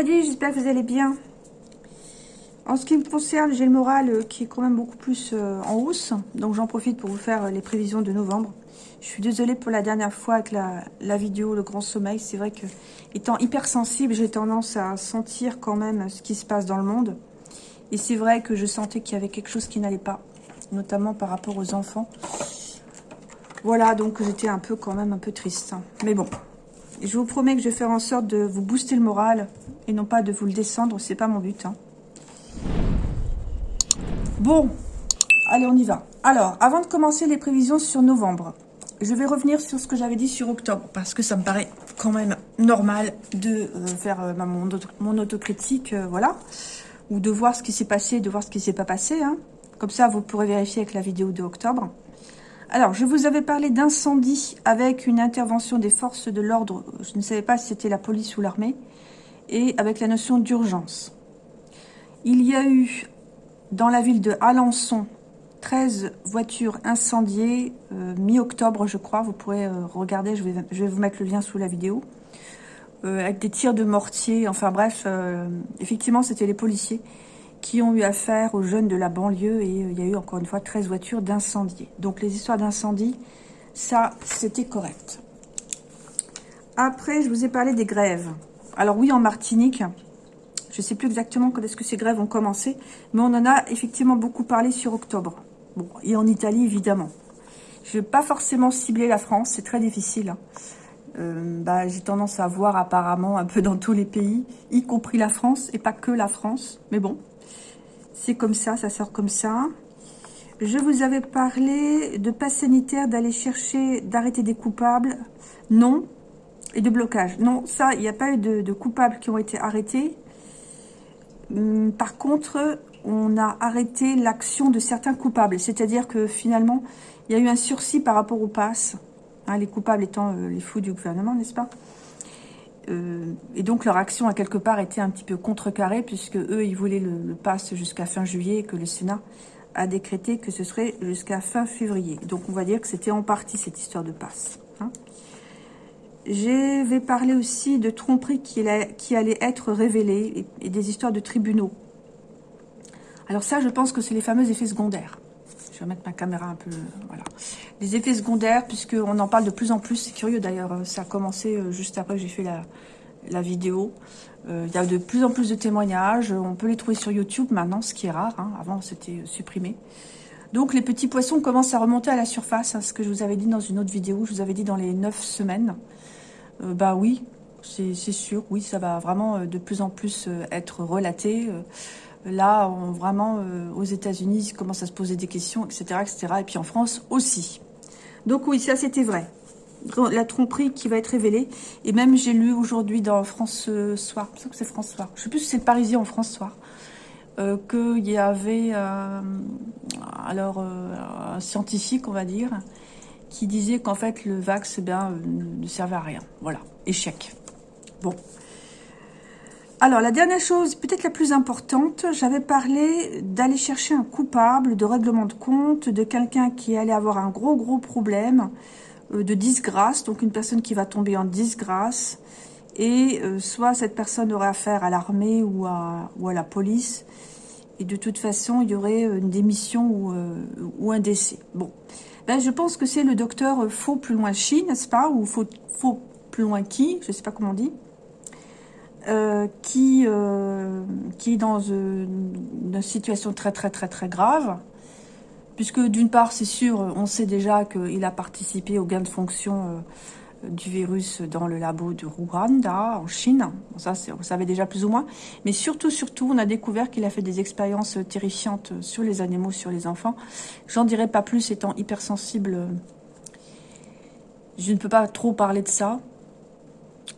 Maddy, j'espère que vous allez bien. En ce qui me concerne, j'ai le moral euh, qui est quand même beaucoup plus euh, en hausse. Donc j'en profite pour vous faire euh, les prévisions de novembre. Je suis désolée pour la dernière fois avec la, la vidéo Le Grand Sommeil. C'est vrai que, étant hypersensible, j'ai tendance à sentir quand même ce qui se passe dans le monde. Et c'est vrai que je sentais qu'il y avait quelque chose qui n'allait pas, notamment par rapport aux enfants. Voilà, donc j'étais un peu quand même un peu triste. Mais bon, je vous promets que je vais faire en sorte de vous booster le moral et non pas de vous le descendre, c'est pas mon but. Hein. Bon, allez, on y va. Alors, avant de commencer les prévisions sur novembre, je vais revenir sur ce que j'avais dit sur octobre, parce que ça me paraît quand même normal de euh, faire euh, mon, autocritique, euh, voilà, ou de voir ce qui s'est passé, de voir ce qui s'est pas passé. Hein. Comme ça, vous pourrez vérifier avec la vidéo de octobre. Alors, je vous avais parlé d'incendie avec une intervention des forces de l'ordre. Je ne savais pas si c'était la police ou l'armée. Et avec la notion d'urgence. Il y a eu, dans la ville de Alençon, 13 voitures incendiées, euh, mi-octobre, je crois. Vous pourrez euh, regarder, je vais, vous mettre le lien sous la vidéo. Euh, avec des tirs de mortier, enfin bref, effectivement, c'était les policiers qui ont eu affaire aux jeunes de la banlieue et euh, il y a eu encore une fois 13 voitures d'incendie. Donc les histoires d'incendie, ça c'était correct. Après, je vous ai parlé des grèves. Alors oui, en Martinique, je ne sais plus exactement quand est-ce que ces grèves ont commencé, mais on en a effectivement beaucoup parlé sur octobre. Bon, et en Italie, évidemment. Je ne vais pas forcément cibler la France, c'est très difficile. Hein. Euh, bah, J'ai tendance à voir apparemment un peu dans tous les pays, y compris la France, et pas que la France. Mais bon, c'est comme ça, ça sort comme ça. Je vous avais parlé de passe sanitaire, d'aller chercher, d'arrêter des coupables. Non. Et de blocage. Non, ça, il n'y a pas eu de, coupables qui ont été arrêtés. Hum, par contre, on a arrêté l'action de certains coupables. C'est-à-dire que finalement, il y a eu un sursis par rapport au pass. Hein, les coupables étant euh, les fous du gouvernement, n'est-ce pas? Euh, et donc leur action a quelque part été un petit peu contrecarrée puisque eux ils voulaient le, le pass jusqu'à fin juillet et que le Sénat a décrété que ce serait jusqu'à fin février. Donc on va dire que c'était en partie cette histoire de passe. Hein. Je vais parler aussi de tromperies qui, allaient être révélées et des histoires de tribunaux. Alors ça, je pense que c'est les fameux effets secondaires. Je vais mettre ma caméra un peu... Voilà. Les effets secondaires, puisqu'on en parle de plus en plus. C'est curieux d'ailleurs, euh, ça a commencé euh, juste après que j'ai fait la, vidéo. Euh, il y a de plus en plus de témoignages. On peut les trouver sur YouTube maintenant, ce qui est rare. Hein. Avant, c'était supprimé. Donc, les petits poissons commencent à remonter à la surface. Hein, ce que je vous avais dit dans une autre vidéo. Je vous avais dit dans les 9 semaines. bah oui, c'est sûr. Oui, ça va vraiment de plus en plus être relaté. Là, vraiment, euh, aux États-Unis, ils commencent à se poser des questions, etc., etc. Et puis en France aussi. Donc oui, ça c'était vrai. La tromperie qui va être révélée. Et même, j'ai lu aujourd'hui dans France euh, Soir, je que c'est France Soir, je sais plus si c'est le Parisien en France Soir, euh, qu'il y avait alors un scientifique, on va dire, qui disait qu'en fait, le vax, eh ne servait à rien. Voilà, échec. Bon, alors, la dernière chose, peut-être la plus importante, j'avais parlé d'aller chercher un coupable de règlement de compte, de quelqu'un qui allait avoir un gros, gros problème euh, de disgrâce, donc une personne qui va tomber en disgrâce, et euh, soit cette personne aurait affaire à l'armée ou à, la police, et de toute façon, il y aurait une démission ou, euh, un décès. Bon, ben, je pense que c'est le docteur Faux plus loin Chine, n'est-ce pas Ou faux plus loin qui Je ne sais pas comment on dit. Euh, qui, euh, qui est dans une, situation très très très très grave, puisque d'une part, c'est sûr, on sait déjà qu'il a participé au gain de fonction euh, du virus dans le labo de Rwanda, en Chine. ça, on savait déjà plus ou moins. Mais surtout, surtout, on a découvert qu'il a fait des expériences terrifiantes sur les animaux, sur les enfants. J'en dirai pas plus, étant hypersensible. Je ne peux pas trop parler de ça,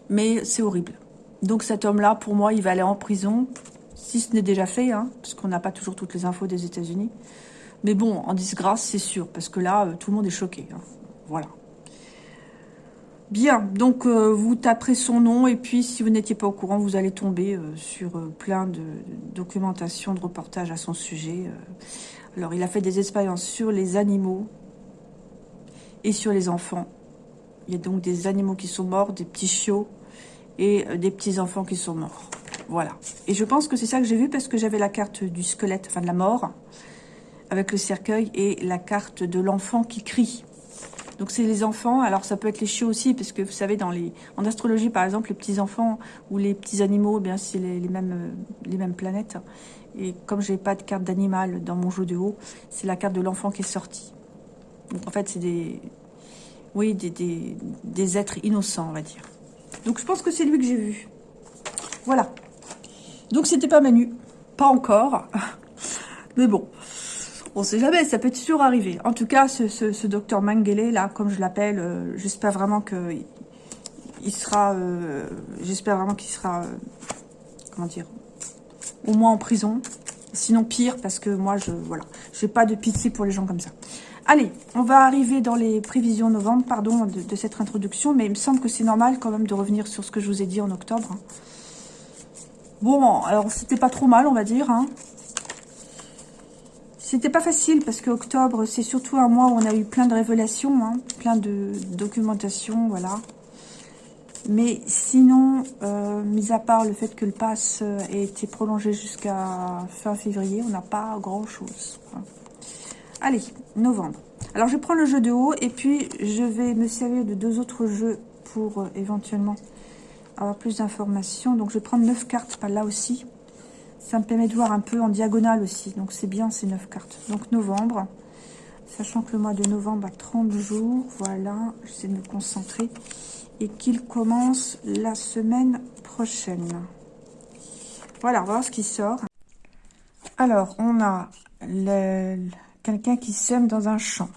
mais c'est horrible. Donc cet homme-là, pour moi, il va aller en prison, si ce n'est déjà fait, hein, parce qu'on n'a pas toujours toutes les infos des États-Unis. Mais bon, en disgrâce, c'est sûr, parce que là, euh, tout le monde est choqué. Hein. Voilà. Bien, donc euh, vous taperez son nom, et puis si vous n'étiez pas au courant, vous allez tomber euh, sur plein de, documentation, de reportages à son sujet. Alors, il a fait des expériences sur les animaux et sur les enfants. Il y a donc des animaux qui sont morts, des petits chiots, et euh, des petits-enfants qui sont morts. Voilà. Et je pense que c'est ça que j'ai vu parce que j'avais la carte du squelette, enfin de la mort, avec le cercueil et la carte de l'enfant qui crie. Donc c'est les enfants, alors ça peut être les chiots aussi, parce que vous savez, dans les, en astrologie par exemple, les petits-enfants ou les petits animaux, eh bien c'est les, mêmes, euh, les mêmes planètes. Et comme j'ai pas de carte d'animal dans mon jeu de haut, c'est la carte de l'enfant qui est sortie. Donc en fait c'est des, oui, des, des, des êtres innocents, on va dire. Donc je pense que c'est lui que j'ai vu. Voilà. Donc c'était pas Manu. Pas encore. Mais bon. On sait jamais, ça peut toujours arriver. En tout cas, ce, docteur Mengele, là, comme je l'appelle, euh, j'espère vraiment que il sera... Euh, j'espère vraiment qu'il sera... Euh, comment dire Au moins en prison. Sinon pire, parce que moi, je voilà, j'ai pas de pitié pour les gens comme ça. Allez, on va arriver dans les prévisions novembre, pardon, de, cette introduction, mais il me semble que c'est normal quand même de revenir sur ce que je vous ai dit en octobre. Hein. Bon, alors c'était pas trop mal, on va dire. Hein. C'était pas facile parce que octobre, c'est surtout un mois où on a eu plein de révélations, hein, plein de documentation, voilà. Mais sinon, euh, mis à part le fait que le pass euh, ait été prolongé jusqu'à fin février, on n'a pas grand-chose. Allez, novembre. Alors, je prends le jeu de haut et puis je vais me servir de deux autres jeux pour euh, éventuellement avoir plus d'informations. Donc, je vais prendre neuf cartes, pas là aussi. Ça me permet de voir un peu en diagonale aussi. Donc, c'est bien ces neuf cartes. Donc, novembre. Sachant que le mois de novembre a 30 jours. Voilà, j'essaie de me concentrer. Et qu'il commence la semaine prochaine. Voilà, on va voir ce qui sort. Alors, on a quelqu'un qui sème dans un champ.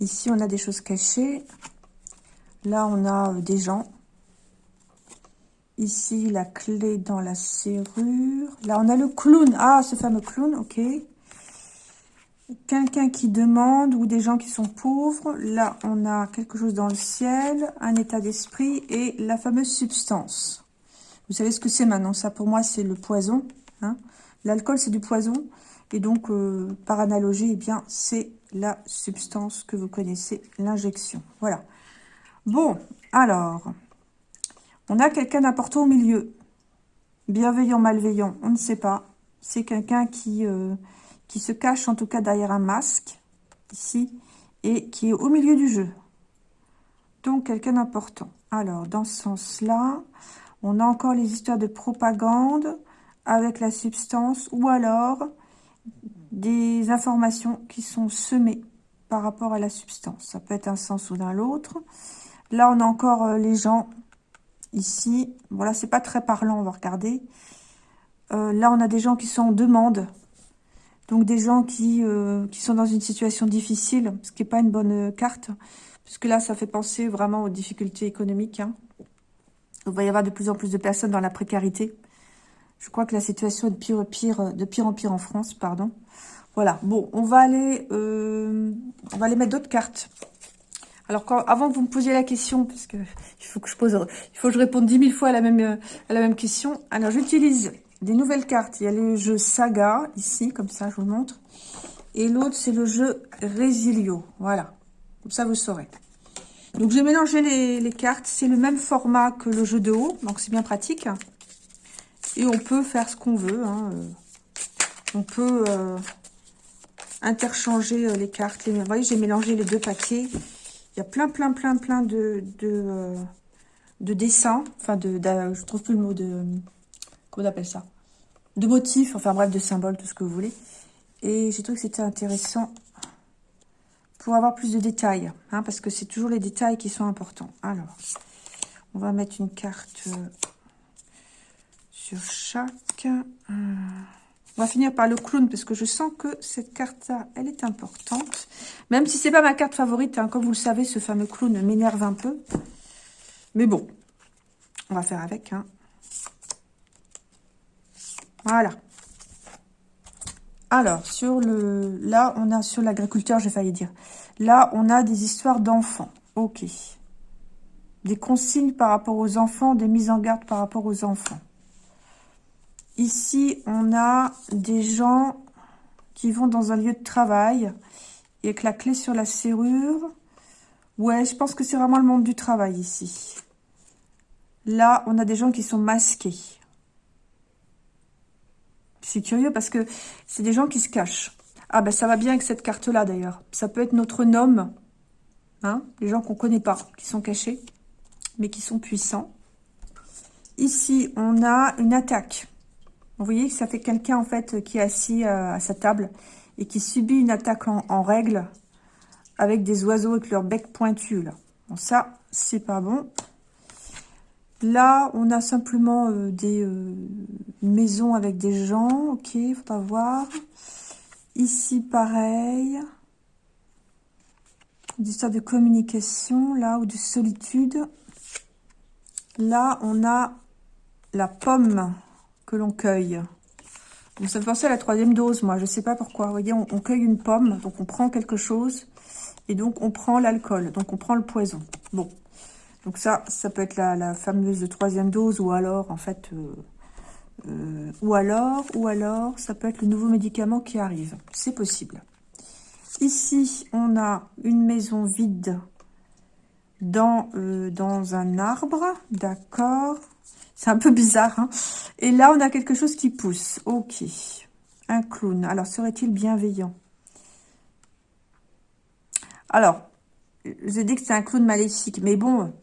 Ici, on a des choses cachées. Là, on a euh, des gens. Ici, la clé dans la serrure. Là, on a le clown. Ah, ce fameux clown, ok. Quelqu'un qui demande ou des gens qui sont pauvres. Là, on a quelque chose dans le ciel, un état d'esprit et la fameuse substance. Vous savez ce que c'est maintenant? Ça, pour moi, c'est le poison. Hein? L'alcool, c'est du poison. Et donc, euh, par analogie, eh bien, c'est la substance que vous connaissez, l'injection. Voilà. Bon, alors, on a quelqu'un d'important au milieu. Bienveillant, malveillant, on ne sait pas. C'est quelqu'un qui, euh, qui se cache en tout cas derrière un masque, ici, et qui est au milieu du jeu. Donc, quelqu'un d'important. Alors, dans ce sens-là, on a encore les histoires de propagande avec la substance, ou alors des informations qui sont semées par rapport à la substance. Ça peut être un sens ou d'un l'autre. Là, on a encore euh, les gens ici. Voilà, c'est pas très parlant, on va regarder. Euh, là, on a des gens qui sont en demande. Donc, des gens qui, euh, sont dans une situation difficile, ce qui n'est pas une bonne carte. Puisque là, ça fait penser vraiment aux difficultés économiques. Hein. Il va y avoir de plus en plus de personnes dans la précarité. Je crois que la situation est de pire, pire, de pire en pire en France, pardon. Voilà, bon, on va aller, euh, on va aller mettre d'autres cartes. Alors, avant que vous me posiez la question, parce que il faut que je pose, il réponde dix mille fois à la même, à la même question. Alors, j'utilise des nouvelles cartes. Il y a le jeu Saga, ici, comme ça, je vous le montre. Et l'autre, c'est le jeu Resilio. Voilà, comme ça, vous saurez. Donc, j'ai mélangé les, les cartes. C'est le même format que le jeu de haut, donc c'est bien pratique. Et on peut faire ce qu'on veut. Hein. On peut... Euh, interchanger euh, les cartes. Vous voyez, j'ai mélangé les deux paquets. Il y a plein, plein, plein, plein de, de, euh, de dessins. Enfin, de, je trouve plus le mot de... Comment on appelle ça? De motifs, enfin bref, de symboles, tout ce que vous voulez. Et j'ai trouvé que c'était intéressant pour avoir plus de détails. Hein, parce que c'est toujours les détails qui sont importants. Alors, on va mettre une carte chaque... On va finir par le clown parce que je sens que cette carte-là, elle est importante. Même si c'est pas ma carte favorite, hein, comme vous le savez, ce fameux clown m'énerve un peu. Mais bon, on va faire avec. Hein. Voilà. Alors, sur le, là, on a sur l'agriculteur, j'ai failli dire. Là, on a des histoires d'enfants. Ok. Des consignes par rapport aux enfants, des mises en garde par rapport aux enfants. Ici, on a des gens qui vont dans un lieu de travail et avec la clé sur la serrure. Ouais, je pense que c'est vraiment le monde du travail ici. Là, on a des gens qui sont masqués. C'est curieux parce que c'est des gens qui se cachent. Ah ben ça va bien avec cette carte-là d'ailleurs. Ça peut être notre nom. Hein les gens qu'on connaît pas, qui sont cachés, mais qui sont puissants. Ici, on a une attaque. Vous voyez que ça fait quelqu'un en fait qui est assis euh, à sa table et qui subit une attaque en, règle avec des oiseaux avec leur bec pointu. Là. Bon, ça, c'est pas bon. Là, on a simplement euh, des euh, maisons avec des gens. Ok, faudra voir. Ici, pareil. Une histoire de communication, là, ou de solitude. Là, on a la pomme que l'on cueille. Donc, ça me à la troisième dose, moi. Je ne sais pas pourquoi. Vous voyez, on, cueille une pomme, donc on prend quelque chose. Et donc, on prend l'alcool. Donc, on prend le poison. Bon. Donc, ça, ça peut être la, fameuse troisième dose. Ou alors, en fait... Euh, euh, ou alors, ou alors, ça peut être le nouveau médicament qui arrive. C'est possible. Ici, on a une maison vide dans, euh, dans un arbre. D'accord. C'est un peu bizarre. Hein. Et là, on a quelque chose qui pousse. Ok. Un clown. Alors, serait-il bienveillant? Alors, j'ai dit que c'est un clown maléfique. Mais bon,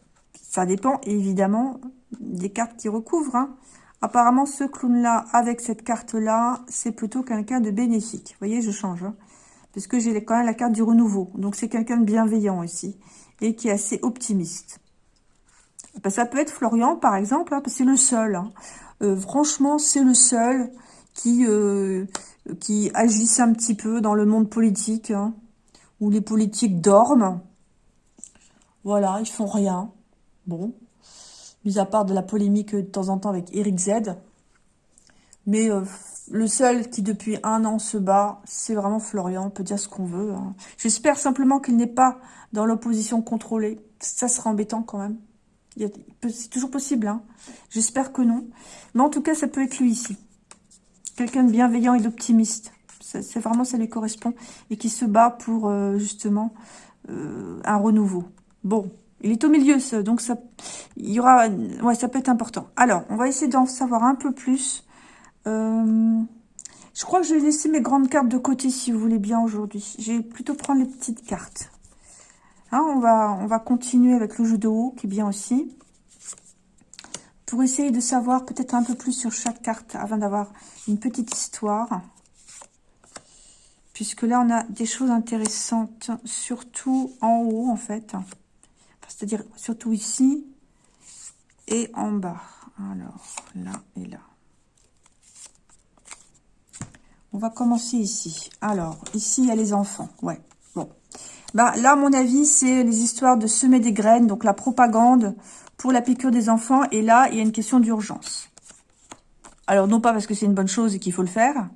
ça dépend évidemment des cartes qui recouvrent. Hein. Apparemment, ce clown-là, avec cette carte-là, c'est plutôt quelqu'un de bénéfique. Voyez, je change. Hein, parce que j'ai quand même la carte du renouveau. Donc, c'est quelqu'un de bienveillant ici. Et qui est assez optimiste. Ben, ça peut être Florian, par exemple. Hein, c'est le seul. Hein. Euh, franchement, c'est le seul qui, euh, qui agisse un petit peu dans le monde politique. où les politiques dorment. Voilà, ils font rien. Bon, mis à part de la polémique de temps en temps avec Eric Z. Mais euh, le seul qui depuis un an se bat, c'est vraiment Florian, on peut dire ce qu'on veut. Hein. J'espère simplement qu'il n'est pas dans l'opposition contrôlée. Ça sera embêtant quand même. C'est toujours possible, hein. j'espère que non. Mais en tout cas, ça peut être lui ici. Quelqu'un de bienveillant et d'optimiste. C'est vraiment, ça lui correspond. Et qui se bat pour, euh, justement, euh, un renouveau. Bon, il est au milieu, donc ça, il y aura, ouais, ça peut être important. Alors, on va essayer d'en savoir un peu plus. Euh, je crois que je vais laisser mes grandes cartes de côté, si vous voulez bien, aujourd'hui. Je vais plutôt prendre les petites cartes. Hein, on, va, on va continuer avec le jeu de haut, qui est bien aussi. Pour essayer de savoir peut-être un peu plus sur chaque carte, avant d'avoir une petite histoire. Puisque là, on a des choses intéressantes, surtout en haut, en fait c'est-à-dire surtout ici et en bas. Alors, là et là. On va commencer ici. Alors, ici, il y a les enfants. Ouais. Bah, là, à mon avis, c'est les histoires de semer des graines, donc la propagande pour la piqûre des enfants. Et là, il y a une question d'urgence. Alors, non pas parce que c'est une bonne chose et qu'il faut le faire,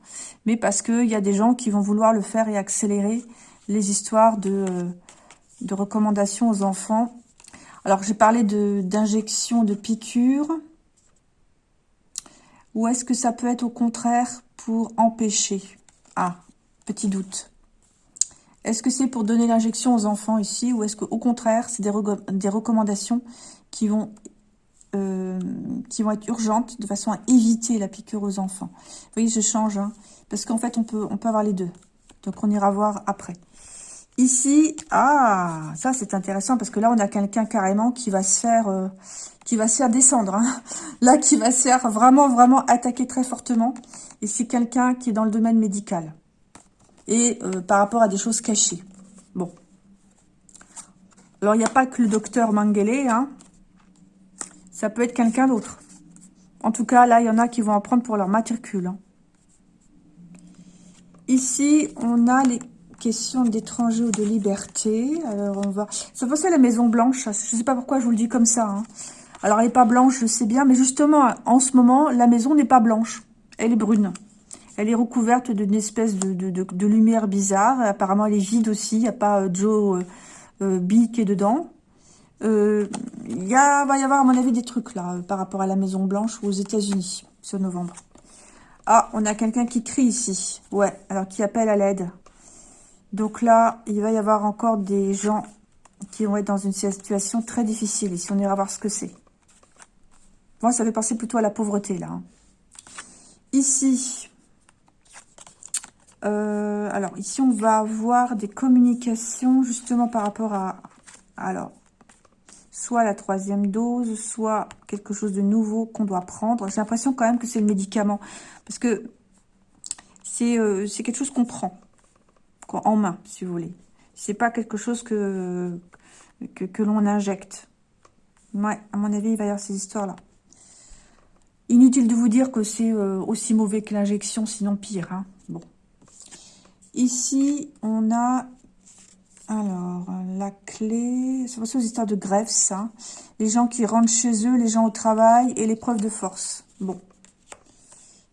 mais parce qu'il y a des gens qui vont vouloir le faire et accélérer les histoires de, de recommandations aux enfants alors, j'ai parlé d'injection, de, piqûres. Ou est-ce que ça peut être au contraire pour empêcher? Ah, petit doute. Est-ce que c'est pour donner l'injection aux enfants ici ou est-ce qu'au contraire, c'est des, recommandations qui vont, euh, qui vont être urgentes de façon à éviter la piqûre aux enfants? Vous voyez, je change, hein, parce qu'en fait, on peut, on peut avoir les deux. Donc, on ira voir après. Ici, ah, ça c'est intéressant parce que là on a quelqu'un carrément qui va se faire, euh, qui va se faire descendre. Hein. Là, qui va se faire vraiment, vraiment attaquer très fortement. Et c'est quelqu'un qui est dans le domaine médical. Et euh, par rapport à des choses cachées. Bon. Alors, il n'y a pas que le docteur Mangele. Hein. Ça peut être quelqu'un d'autre. En tout cas, là, il y en a qui vont en prendre pour leur matricule. Hein. Ici, on a les question d'étranger ou de liberté. Alors, on va... Ça fait la Maison Blanche. Je ne sais pas pourquoi je vous le dis comme ça. Hein. Alors, elle n'est pas blanche, je sais bien. Mais justement, en ce moment, la maison n'est pas blanche. Elle est brune. Elle est recouverte d'une espèce de, lumière bizarre. Apparemment, elle est vide aussi. Il n'y a pas euh, Joe euh, euh, qui est dedans. Il y a, va y avoir, à mon avis, des trucs là par rapport à la Maison Blanche aux États-Unis ce novembre. Ah, on a quelqu'un qui crie ici. Ouais, alors qui appelle à l'aide. Donc là, il va y avoir encore des gens qui vont être dans une situation très difficile. Ici, on ira voir ce que c'est. Moi, ça fait penser plutôt à la pauvreté, là. Hein. Ici, Euh, alors, ici, on va avoir des communications justement par rapport à... Alors, soit la troisième dose, soit quelque chose de nouveau qu'on doit prendre. J'ai l'impression quand même que c'est le médicament. Parce que c'est euh, quelque chose qu'on prend en main, si vous voulez. C'est pas quelque chose que, que, l'on injecte. Ouais, à mon avis, il va y avoir ces histoires-là. Inutile de vous dire que c'est euh, aussi mauvais que l'injection, sinon pire. Hein. Ici, on a... Alors, la clé... C'est aux histoires de grève, ça. Les gens qui rentrent chez eux, les gens au travail et l'épreuve de force. Bon.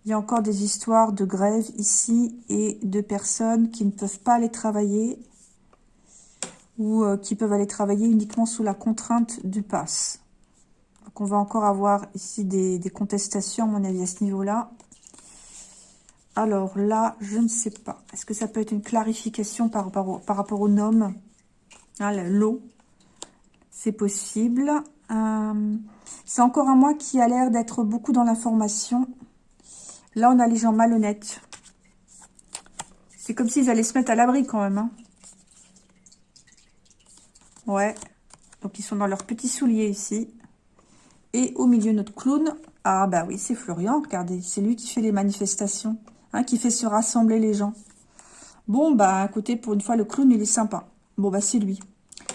Il y a encore des histoires de grève ici et de personnes qui ne peuvent pas aller travailler ou euh, qui peuvent aller travailler uniquement sous la contrainte du pass. Donc on va encore avoir ici des, contestations, à mon avis, à ce niveau-là. Alors là, je ne sais pas. Est-ce que ça peut être une clarification par rapport au, nom? Ah, L'eau, c'est possible. Euh, c'est encore un mois qui a l'air d'être beaucoup dans l'information. Là, on a les gens malhonnêtes. C'est comme s'ils allaient se mettre à l'abri quand même. Hein. Ouais. Donc, ils sont dans leurs petits souliers ici. Et au milieu, notre clown. Ah, bah oui, c'est Florian, regardez. C'est lui qui fait les manifestations. Hein, qui fait se rassembler les gens. Bon, bah, écoutez, pour une fois, le clown, il est sympa. Bon, bah, c'est lui.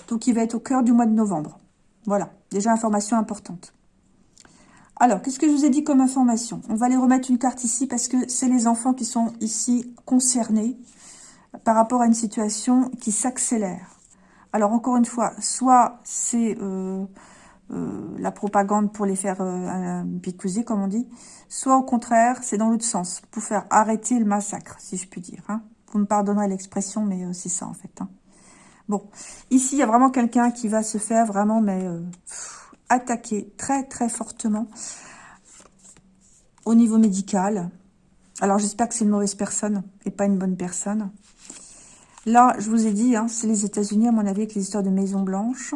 Donc, il va être au cœur du mois de novembre. Voilà. Déjà, information importante. Alors, qu'est-ce que je vous ai dit comme information? On va aller remettre une carte ici parce que c'est les enfants qui sont ici concernés par rapport à une situation qui s'accélère. Alors, encore une fois, soit c'est euh, la propagande pour les faire euh, picouser, comme on dit, soit au contraire, c'est dans l'autre sens, pour faire arrêter le massacre, si je puis dire. Hein. Vous me pardonnerez l'expression, mais c'est ça, en fait. Hein. Bon, ici, il y a vraiment quelqu'un qui va se faire vraiment, mais attaqué très très fortement au niveau médical. Alors j'espère que c'est une mauvaise personne et pas une bonne personne. Là, je vous ai dit, hein, c'est les États-Unis, à mon avis, avec les histoires de Maison Blanche.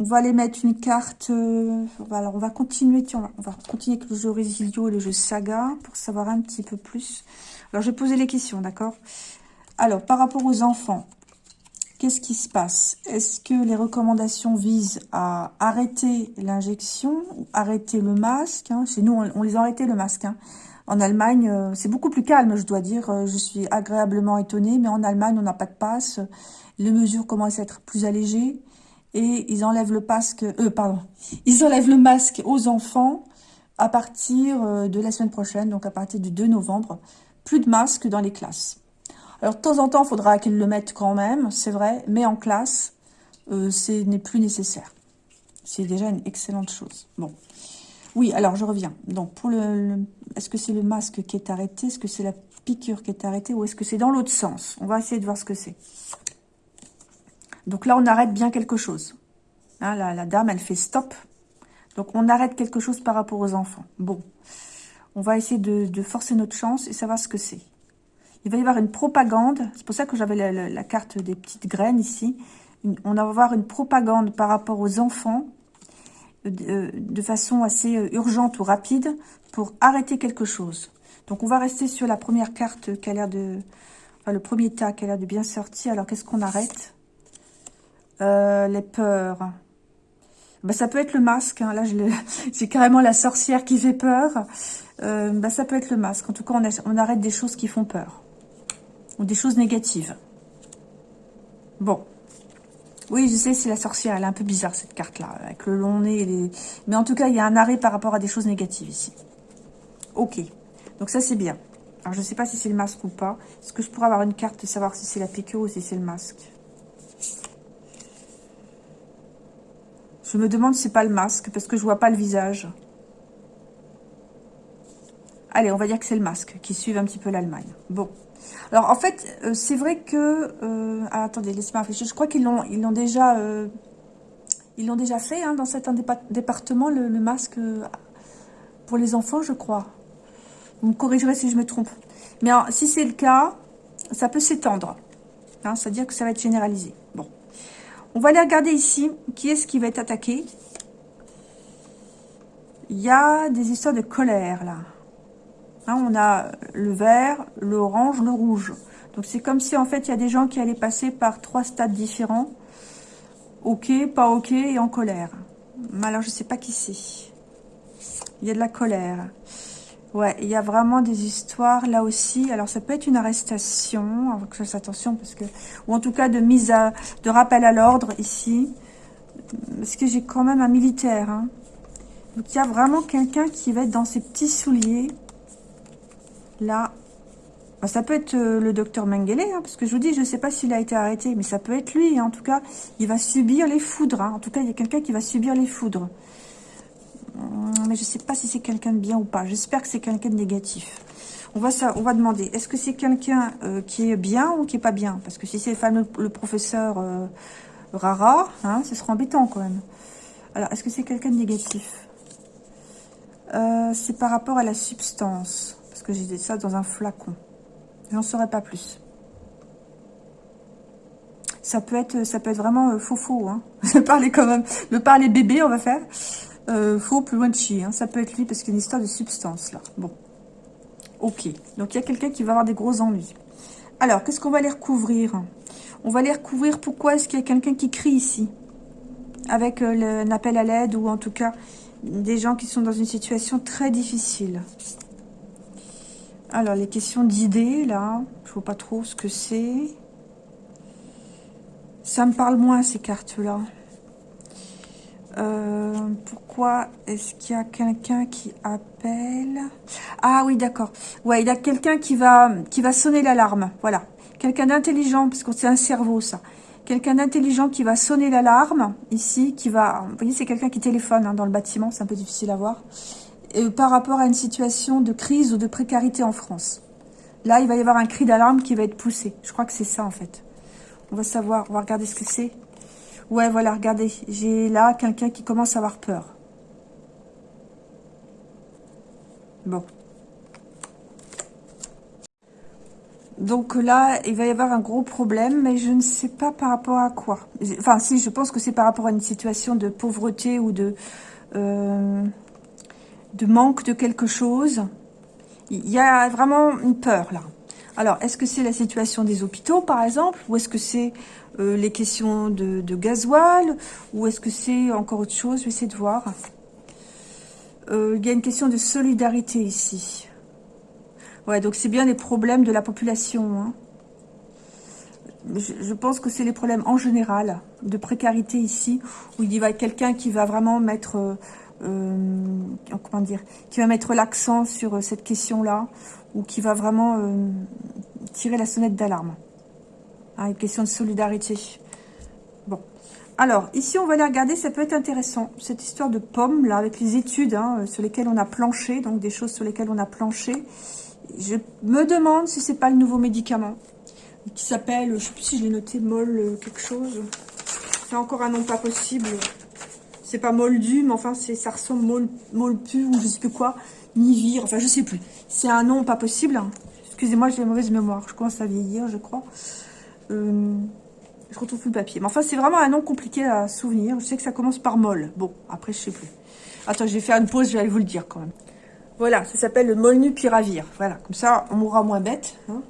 On va aller mettre une carte. Euh, alors, on va continuer. Tiens, on va continuer avec le jeu Résilio et le jeu Saga pour savoir un petit peu plus. Alors, je vais poser les questions, d'accord? Alors, par rapport aux enfants, Qu'est-ce qui se passe? Est-ce que les recommandations visent à arrêter l'injection, arrêter le masque hein? Chez nous, on, les a arrêté le masque. Hein. En Allemagne, euh, c'est beaucoup plus calme, je dois dire. Euh, je suis agréablement étonnée, mais en Allemagne, on n'a pas de passe. Les mesures commencent à être plus allégées et ils enlèvent le masque. Euh, pardon, ils enlèvent le masque aux enfants à partir euh, de la semaine prochaine, donc à partir du 2 novembre. Plus de masques dans les classes. Alors, de temps en temps, il faudra qu'ils le mettent quand même, c'est vrai, mais en classe, euh, ce n'est plus nécessaire. C'est déjà une excellente chose. Bon. Oui, alors je reviens. Donc, pour le, est-ce que c'est le masque qui est arrêté? Est-ce que c'est la piqûre qui est arrêtée? Ou est-ce que c'est dans l'autre sens? On va essayer de voir ce que c'est. Donc là, on arrête bien quelque chose. Hein, la, dame, elle fait stop. Donc, on arrête quelque chose par rapport aux enfants. Bon. On va essayer de forcer notre chance et savoir ce que c'est. Il va y avoir une propagande. C'est pour ça que j'avais la, carte des petites graines ici. on va avoir une propagande par rapport aux enfants euh, euh, de, façon assez euh, urgente ou rapide pour arrêter quelque chose. Donc, on va rester sur la première carte qui a l'air de... Enfin, le premier tas qui a l'air de bien sortir. Alors, qu'est-ce qu'on arrête? Les peurs. Bah, ça peut être le masque. Hein. Là, j'ai carrément la sorcière qui fait peur. bah, ça peut être le masque. En tout cas, on arrête des choses qui font peur ou des choses négatives. Bon. Oui, je sais, c'est la sorcière. Elle est un peu bizarre, cette carte-là, avec le long nez. les... Mais en tout cas, il y a un arrêt par rapport à des choses négatives ici. Ok. Donc ça, c'est bien. Alors, je ne sais pas si c'est le masque ou pas. Est-ce que je pourrais avoir une carte savoir si c'est la piqûre ou si c'est le masque? Je me demande si c'est pas le masque, parce que je vois pas le visage. Allez, on va dire que c'est le masque, qui suit un petit peu l'Allemagne. Bon. Alors, en fait, euh, c'est vrai que... Euh, ah, attendez, laissez-moi réfléchir. Je crois qu'ils l'ont déjà... Euh, déjà fait hein, dans certains départements, le, masque pour les enfants, je crois. Vous me corrigerez si je me trompe. Mais si c'est le cas, ça peut s'étendre. Hein, C'est-à-dire que ça va être généralisé. Bon. On va aller regarder ici. Qui est-ce qui va être attaqué Il y a des histoires de colère, là. Hein, on a le vert, l'orange, le rouge. Donc c'est comme si en fait il y a des gens qui allaient passer par trois stades différents. Ok, pas ok et en colère. Alors je sais pas qui c'est. Il y a de la colère. Ouais, il y a vraiment des histoires là aussi. Alors ça peut être une arrestation, que je fasse attention parce que, ou en tout cas de mise à, de rappel à l'ordre ici, parce que j'ai quand même un militaire. Hein. Donc il y a vraiment quelqu'un qui va être dans ses petits souliers. Là, bah, ça peut être euh, le docteur Mengele, hein, parce que je vous dis, je ne sais pas s'il a été arrêté, mais ça peut être lui. Hein. En tout cas, il va subir les foudres. En tout cas, il y a quelqu'un qui va subir les foudres. Hum, mais je ne sais pas si c'est quelqu'un de bien ou pas. J'espère que c'est quelqu'un de négatif. On va, demander, est-ce que c'est quelqu'un euh, qui est bien ou qui est pas bien? Parce que si c'est le, le professeur euh, Rara, hein, ce sera embêtant quand même. Alors, est-ce que c'est quelqu'un de négatif? Euh, C'est par rapport à la substance. Parce que j'ai ça dans un flacon. J'en saurais pas plus. Ça peut être, ça peut être vraiment faux faux. Hein. parler quand même, de parler bébé, on va faire. Euh, faux, plus loin de chier. Hein. Ça peut être lui parce qu'il y a une histoire de substance là. Bon. Ok. Donc il y a quelqu'un qui va avoir des gros ennuis. Alors, qu'est-ce qu'on va les recouvrir? On va les recouvrir. Pourquoi est-ce qu'il y a quelqu'un qui crie ici? Avec euh, un appel à l'aide ou en tout cas des gens qui sont dans une situation très difficile. Alors, les questions d'idées, là, je vois pas trop ce que c'est. Ça me parle moins, ces cartes-là. Euh, pourquoi est-ce qu'il y a quelqu'un qui appelle? Ah oui, d'accord. Ouais, il y a quelqu'un qui va, qui va sonner l'alarme. Voilà. Quelqu'un d'intelligent, parce que c'est un cerveau, ça. Quelqu'un d'intelligent qui va sonner l'alarme, ici, qui va... Vous voyez, c'est quelqu'un qui téléphone hein, dans le bâtiment, c'est un peu difficile à voir. Et par rapport à une situation de crise ou de précarité en France. Là, il va y avoir un cri d'alarme qui va être poussé. Je crois que c'est ça, en fait. On va savoir, on va regarder ce que c'est. Ouais, voilà, regardez. J'ai là quelqu'un qui commence à avoir peur. Bon. Donc là, il va y avoir un gros problème, mais je ne sais pas par rapport à quoi. Enfin, si, je pense que c'est par rapport à une situation de pauvreté ou de, euh, de manque de quelque chose. Il y a vraiment une peur, là. Alors, est-ce que c'est la situation des hôpitaux, par exemple Ou est-ce que c'est euh, les questions de, gasoil Ou est-ce que c'est encore autre chose? Je vais essayer de voir. Euh, il y a une question de solidarité ici. Ouais, donc c'est bien les problèmes de la population. Hein. Je, pense que c'est les problèmes en général de précarité ici, où il y a quelqu'un qui va vraiment mettre, euh, comment dire, qui va mettre l'accent sur cette question-là, ou qui va vraiment tirer la sonnette d'alarme. Ah, une question de solidarité. Bon. Alors, ici, on va aller regarder, ça peut être intéressant. Cette histoire de pommes, là, avec les études hein, sur lesquelles on a planché, donc des choses sur lesquelles on a planché. Je me demande si c'est pas le nouveau médicament qui s'appelle, je sais plus si je l'ai noté, molle euh, quelque chose. C'est encore un nom pas possible. C'est pas moldu, mais enfin, ça ressemble mol, molpu ou je sais plus quoi. Nivir, enfin, je sais plus. C'est un nom pas possible. Excusez-moi, j'ai mauvaise mémoire. Je commence à vieillir, je crois. Euh, je retrouve plus le papier. Mais enfin, c'est vraiment un nom compliqué à souvenir. Je sais que ça commence par molle. Bon, après, je sais plus. Attends, je vais faire une pause, je vais vous le dire quand même. Voilà, ça s'appelle le molnupiravir. Voilà, comme ça, on mourra moins bête. Hein.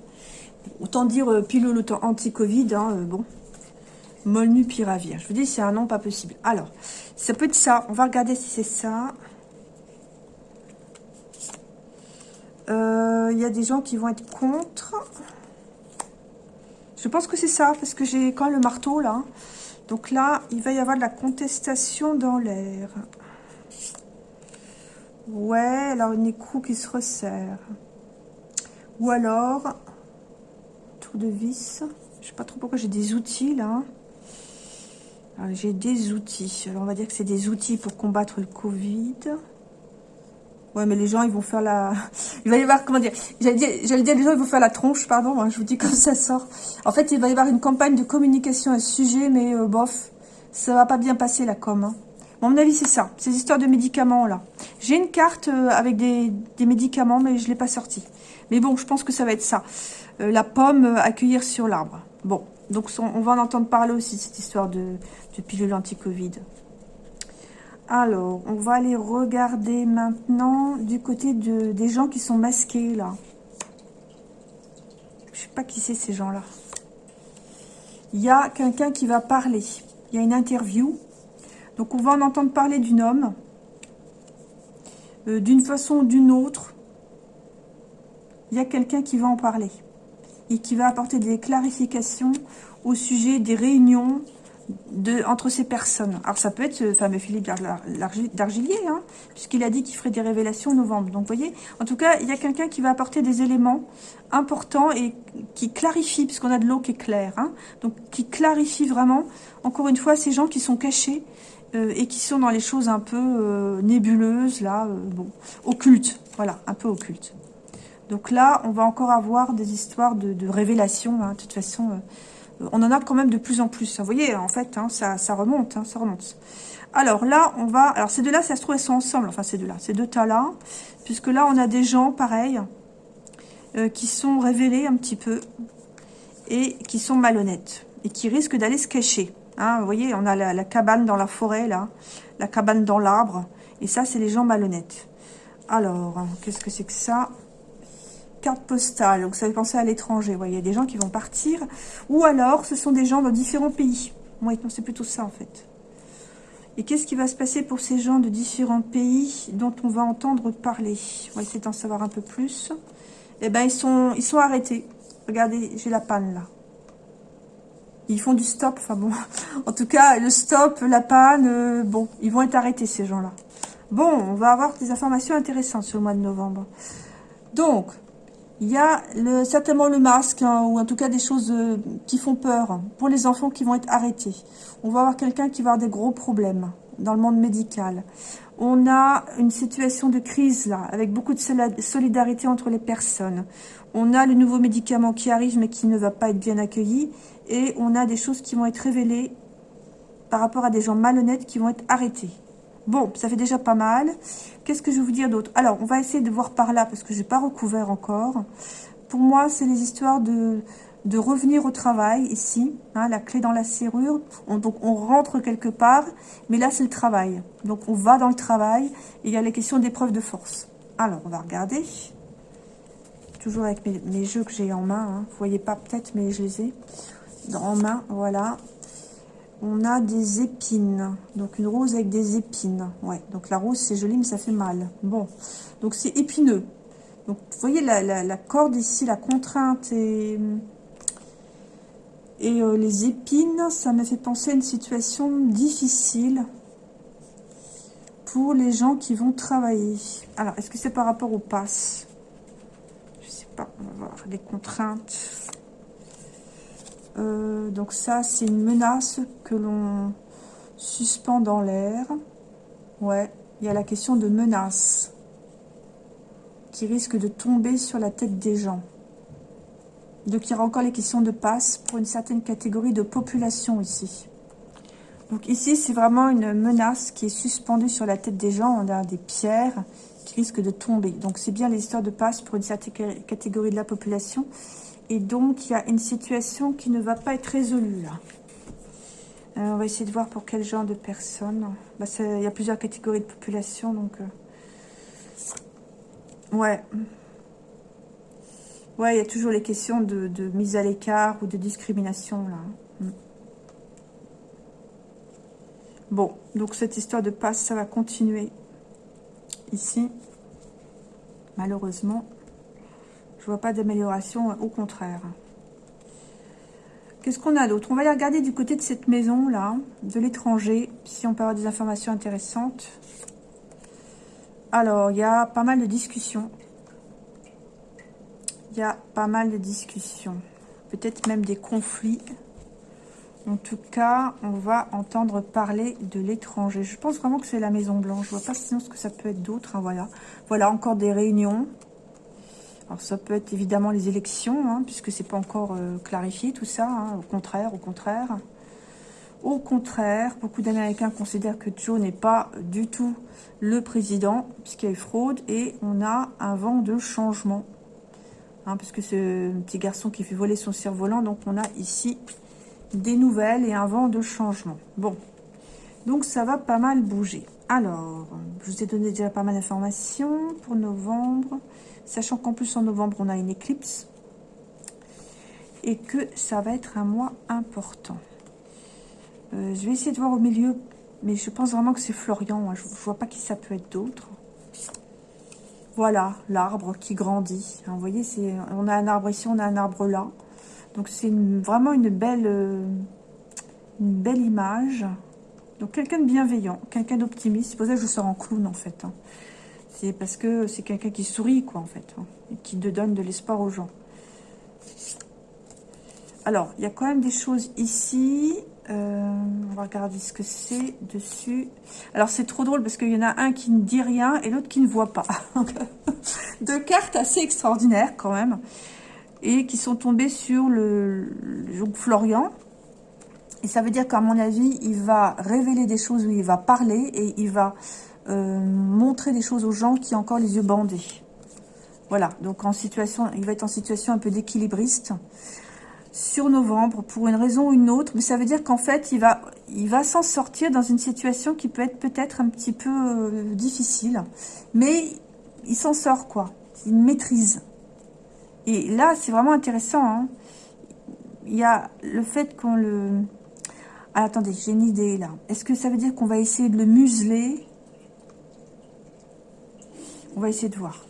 Autant dire euh, pilule anti-Covid, hein, euh, bon. Molnupiravir. Je vous dis, c'est un nom pas possible. Alors, ça peut être ça. On va regarder si c'est ça. Il y a des gens qui vont être contre. Je pense que c'est ça, parce que j'ai quand même le marteau, là. Donc là, il va y avoir de la contestation dans l'air. Ouais, alors une écrou qui se resserre. Ou alors, tour de vis. Je sais pas trop pourquoi j'ai des outils, là. J'ai des outils. Alors, on va dire que c'est des outils pour combattre le Covid. Ouais, mais les gens, ils vont faire la... Il va y avoir, comment dire J'allais dire, les gens, ils vont faire la tronche, pardon, hein, je vous dis comme ça sort. En fait, il va y avoir une campagne de communication à ce sujet, mais euh, bof, ça va pas bien passer, la com. Hein. mon avis, c'est ça, ces histoires de médicaments, là. J'ai une carte euh, avec des, médicaments, mais je l'ai pas sortie. Mais bon, je pense que ça va être ça. Euh, la pomme, accueillir sur l'arbre. Bon, donc on va en entendre parler aussi, cette histoire de, de pilule anti-Covid. Alors, on va aller regarder maintenant du côté de, des gens qui sont masqués, là. Je sais pas qui c'est, ces gens-là. Il y a quelqu'un qui va parler. Il y a une interview. Donc, on va en entendre parler d'une homme. Euh, d'une façon ou d'une autre. Il y a quelqu'un qui va en parler. Et qui va apporter des clarifications au sujet des réunions, de, entre ces personnes. Alors ça peut être ce fameux Philippe d'Argilier, hein, puisqu'il a dit qu'il ferait des révélations en novembre. Donc vous voyez, en tout cas, il y a quelqu'un qui va apporter des éléments importants et qui clarifie, puisqu'on a de l'eau qui est claire, hein, donc qui clarifie vraiment, encore une fois, ces gens qui sont cachés euh, et qui sont dans les choses un peu euh, nébuleuses, là, euh, bon, occultes, voilà, un peu occultes. Donc là, on va encore avoir des histoires de, révélations, hein, de toute façon on en a quand même de plus en plus. Vous voyez, en fait, hein, ça, remonte, hein, ça remonte. Alors là, on va... Alors ces deux-là, ça se trouve, elles sont ensemble. Enfin, ces deux-là, ces deux tas-là. Puisque là, on a des gens, pareils, euh, qui sont révélés un petit peu. Et qui sont malhonnêtes. Et qui risquent d'aller se cacher. Vous voyez, on a la, cabane dans la forêt, là. La cabane dans l'arbre. Et ça, c'est les gens malhonnêtes. Alors, qu'est-ce que c'est que ça? Carte postale. Donc ça fait penser à l'étranger. Il y a des gens qui vont partir. Ou alors, ce sont des gens dans différents pays. Oui, non, c'est plutôt ça en fait. Et qu'est-ce qui va se passer pour ces gens de différents pays dont on va entendre parler? On va essayer d'en savoir un peu plus. Eh ben, ils sont, ils sont arrêtés. Regardez, j'ai la panne là. Ils font du stop. Enfin bon, en tout cas, le stop, la panne, euh, bon, ils vont être arrêtés ces gens-là. Bon, on va avoir des informations intéressantes sur le mois de novembre. Donc, il y a certainement le masque, hein, ou en tout cas des choses euh, qui font peur pour les enfants qui vont être arrêtés. On va avoir quelqu'un qui va avoir des gros problèmes dans le monde médical. On a une situation de crise là, avec beaucoup de solidarité entre les personnes. On a le nouveau médicament qui arrive mais qui ne va pas être bien accueilli. Et on a des choses qui vont être révélées par rapport à des gens malhonnêtes qui vont être arrêtés. Bon, ça fait déjà pas mal. Qu'est-ce que je vais vous dire d'autre? Alors, on va essayer de voir par là, parce que je n'ai pas recouvert encore. Pour moi, c'est les histoires de, de revenir au travail, ici. Hein, la clé dans la serrure. donc, on rentre quelque part, mais là, c'est le travail. Donc, on va dans le travail, et il y a les questions d'épreuve de force. Alors, on va regarder. Toujours avec mes, jeux que j'ai en main. Hein. Vous voyez pas peut-être, mais je les ai en main. Voilà on a des épines. Donc une rose avec des épines. Ouais, donc la rose c'est joli mais ça fait mal. Bon, donc c'est épineux. Donc vous voyez la, corde ici, la contrainte et, euh, les épines, ça me fait penser à une situation difficile pour les gens qui vont travailler. Alors, est-ce que c'est par rapport au pass? Je sais pas, on va voir les contraintes. Euh, donc ça, c'est une menace que l'on suspend dans l'air. Ouais, il y a la question de menace qui risque de tomber sur la tête des gens. Donc il y aura encore les questions de passe pour une certaine catégorie de population ici. Donc ici, c'est vraiment une menace qui est suspendue sur la tête des gens. On a des pierres qui risquent de tomber. Donc c'est bien les histoires de passe pour une certaine catégorie de la population. Et donc, il y a une situation qui ne va pas être résolue là. Euh, on va essayer de voir pour quel genre de personnes. Bah, il y a plusieurs catégories de population, donc... Euh, ouais. Ouais, il y a toujours les questions de, mise à l'écart ou de discrimination, là. Mm. Bon, donc cette histoire de passe, ça va continuer ici, malheureusement. Je vois pas d'amélioration, au contraire. Qu'est-ce qu'on a d'autre? On va aller regarder du côté de cette maison-là, de l'étranger, si on peut avoir des informations intéressantes. Alors, il y a pas mal de discussions. Il y a pas mal de discussions. Peut-être même des conflits. En tout cas, on va entendre parler de l'étranger. Je pense vraiment que c'est la Maison Blanche. Je vois pas sinon ce que ça peut être d'autre. Hein, voilà. voilà, encore des réunions. Alors ça peut être évidemment les élections, hein, puisque c'est pas encore euh, clarifié tout ça. Hein. au contraire, au contraire. Au contraire, beaucoup d'Américains considèrent que Joe n'est pas du tout le président, puisqu'il y a eu fraude, et on a un vent de changement. Hein, puisque ce petit garçon qui fait voler son cerf-volant, donc on a ici des nouvelles et un vent de changement. Bon, Donc, ça va pas mal bouger. Alors, je vous ai donné déjà pas mal d'informations pour novembre. Sachant qu'en plus, en novembre, on a une éclipse. Et que ça va être un mois important. Euh, je vais essayer de voir au milieu. Mais je pense vraiment que c'est Florian. Hein. Je ne vois pas qui ça peut être d'autre. Voilà, l'arbre qui grandit. Hein, vous voyez, on a un arbre ici, on a un arbre là. Donc, c'est vraiment une belle, euh, une belle image. Donc, quelqu'un de bienveillant, quelqu'un d'optimiste. C'est pour ça que je sors en clown, en fait. Hein. C'est parce que c'est quelqu'un qui sourit, quoi, en fait. Hein, et qui donne de l'espoir aux gens. Alors, il y a quand même des choses ici. Euh, on va regarder ce que c'est dessus. Alors, c'est trop drôle parce qu'il y en a un qui ne dit rien et l'autre qui ne voit pas. Deux cartes assez extraordinaires quand même. Et qui sont tombées sur le, le Florian. Et ça veut dire qu'à mon avis, il va révéler des choses où il va parler et il va montrer des choses aux gens qui ont encore les yeux bandés. Voilà, donc en situation, il va être en situation un peu d'équilibriste sur novembre pour une raison ou une autre, mais ça veut dire qu'en fait, il va, il va s'en sortir dans une situation qui peut être peut-être un petit peu euh, difficile, mais il s'en sort quoi, il maîtrise. Et là, c'est vraiment intéressant. Hein. Il y a le fait qu'on le... Ah, attendez, j'ai une idée là. Est-ce que ça veut dire qu'on va essayer de le museler On va essayer de voir.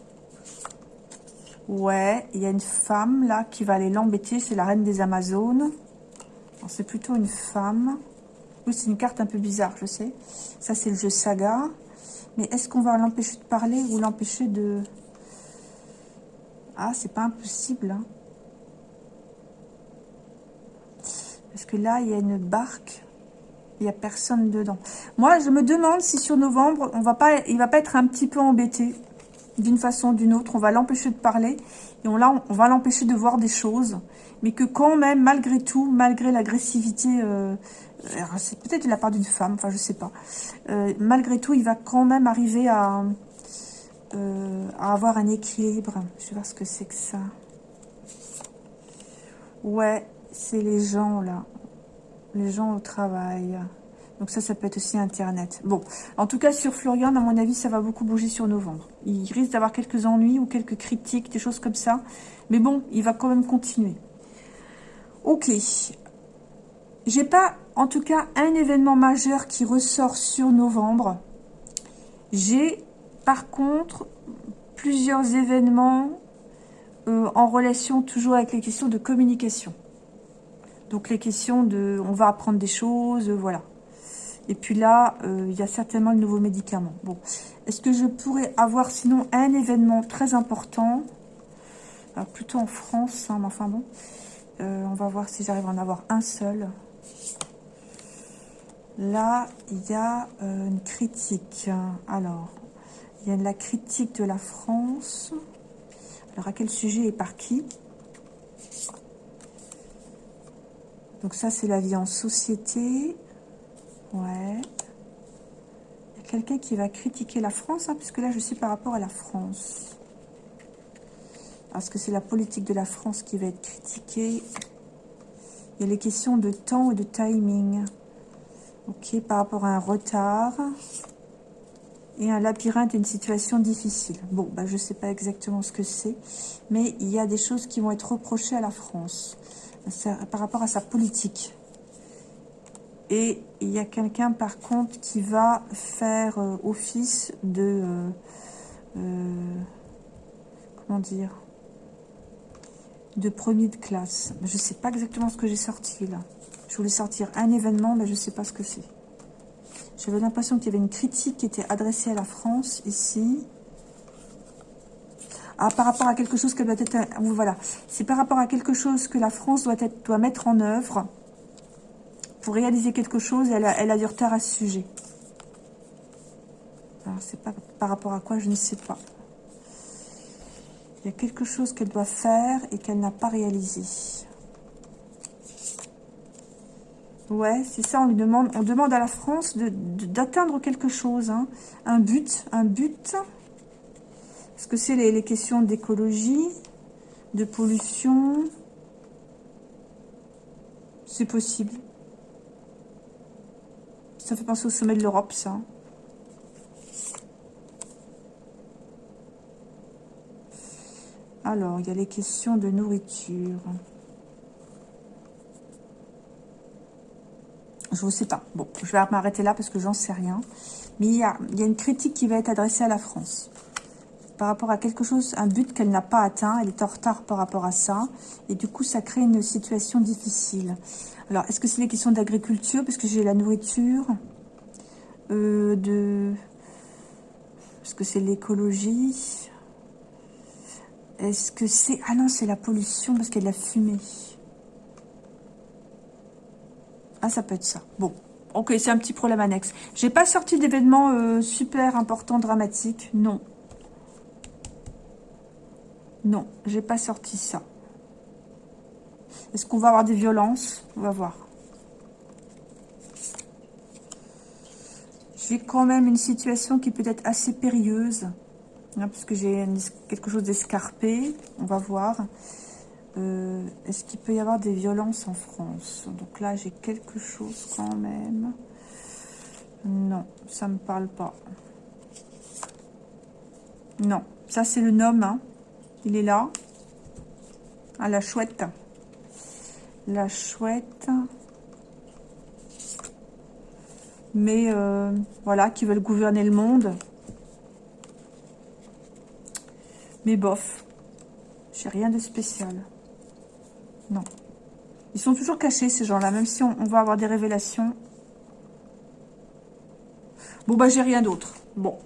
Ouais, il y a une femme là qui va aller l'embêter. C'est la reine des Amazones. C'est plutôt une femme. Oui, c'est une carte un peu bizarre, je sais. Ça, c'est le jeu Saga. Mais est-ce qu'on va l'empêcher de parler ou l'empêcher de... Ah, c'est pas impossible. Hein. Parce que là, il y a une barque. Il n'y a personne dedans. Moi, je me demande si sur novembre, on va pas, il va pas être un petit peu embêté d'une façon ou d'une autre. On va l'empêcher de parler et on, là, on va l'empêcher de voir des choses. Mais que quand même, malgré tout, malgré l'agressivité, euh, c'est peut-être de la part d'une femme, enfin je sais pas. Euh, malgré tout, il va quand même arriver à, euh, à avoir un équilibre. Je vais voir ce que c'est que ça. Ouais, c'est les gens là. Les gens au travail. Donc ça, ça peut être aussi Internet. Bon, en tout cas, sur Florian, à mon avis, ça va beaucoup bouger sur novembre. Il risque d'avoir quelques ennuis ou quelques critiques, des choses comme ça. Mais bon, il va quand même continuer. Ok. J'ai pas, en tout cas, un événement majeur qui ressort sur novembre. J'ai, par contre, plusieurs événements euh, en relation toujours avec les questions de communication. Donc les questions de, on va apprendre des choses, voilà. Et puis là, euh, il y a certainement le nouveau médicament. Bon, est-ce que je pourrais avoir sinon un événement très important? Plutôt en France, hein, mais enfin bon. Euh, on va voir si j'arrive à en avoir un seul. Là, il y a euh, une critique. Alors, il y a la critique de la France. Alors, à quel sujet et par qui? Donc ça, c'est la vie en société. Ouais. Il y a quelqu'un qui va critiquer la France, hein, puisque là, je suis par rapport à la France. Parce que c'est la politique de la France qui va être critiquée. Il y a les questions de temps et de timing. Ok, par rapport à un retard. Et un labyrinthe, une situation difficile. Bon, bah, je ne sais pas exactement ce que c'est. Mais il y a des choses qui vont être reprochées à la France. Par rapport à sa politique. Et il y a quelqu'un, par contre, qui va faire euh, office de... Euh, euh, comment dire De premier de classe. Je ne sais pas exactement ce que j'ai sorti, là. Je voulais sortir un événement, mais je ne sais pas ce que c'est. J'avais l'impression qu'il y avait une critique qui était adressée à la France, ici. Ah, par rapport à quelque chose qu'elle doit être... Voilà. C'est par rapport à quelque chose que la France doit, être, doit mettre en œuvre pour réaliser quelque chose, elle a, du retard à ce sujet. Alors, c'est pas par rapport à quoi, je ne sais pas. Il y a quelque chose qu'elle doit faire et qu'elle n'a pas réalisé. Ouais, c'est ça, on lui demande, on demande à la France d'atteindre quelque chose, hein. un but, un but. Est-ce que c'est les questions d'écologie, de pollution C'est possible. Ça fait penser au sommet de l'Europe, ça. Alors, il y a les questions de nourriture. Je ne sais pas. Bon, je vais m'arrêter là parce que j'en sais rien. Mais il y, a, une critique qui va être adressée à la France. Par rapport à quelque chose, un but qu'elle n'a pas atteint. Elle est en retard par rapport à ça. Et du coup, ça crée une situation difficile. Alors, est-ce que c'est les questions d'agriculture Parce que j'ai la nourriture. Euh, de... Est-ce que c'est l'écologie Est-ce que c'est... Ah non, c'est la pollution parce qu'il y a de la fumée. Ah, ça peut être ça. Bon, ok, c'est un petit problème annexe. J'ai pas sorti d'événements euh, super importants, dramatiques. Non. Non, j'ai pas sorti ça. Est-ce qu'on va avoir des violences On va voir. J'ai quand même une situation qui peut être assez périlleuse. Hein, parce que j'ai quelque chose d'escarpé. On va voir. Euh, est-ce qu'il peut y avoir des violences en France? Donc là, j'ai quelque chose quand même. Non, ça me parle pas. Non, ça c'est le nom. Hein. Il est là. Ah, la chouette. La chouette. Mais euh, voilà, qui veulent gouverner le monde. Mais bof. J'ai rien de spécial. Non. Ils sont toujours cachés, ces gens-là, même si on, va avoir des révélations. Bon, bah, j'ai rien d'autre. Bon.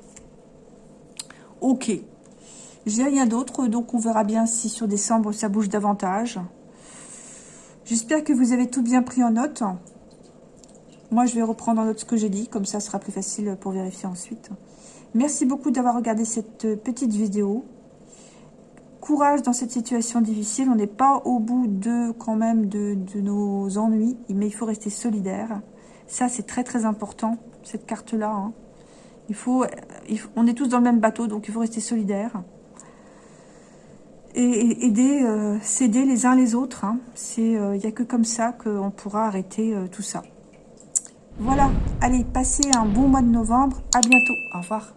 Ok. J'ai rien d'autre, donc on verra bien si sur décembre, ça bouge davantage. J'espère que vous avez tout bien pris en note. Moi, je vais reprendre en note ce que j'ai dit, comme ça, ce sera plus facile pour vérifier ensuite. Merci beaucoup d'avoir regardé cette petite vidéo courage dans cette situation difficile. On n'est pas au bout de quand même de, nos ennuis, mais il faut rester solidaire. Ça, c'est très très important, cette carte-là. Hein. On est tous dans le même bateau, donc il faut rester solidaire. Et, aider, euh, s'aider les uns les autres. Hein. Il euh, n'y a que comme ça qu'on pourra arrêter euh, tout ça. Voilà, allez, passez un bon mois de novembre. À bientôt. Au revoir.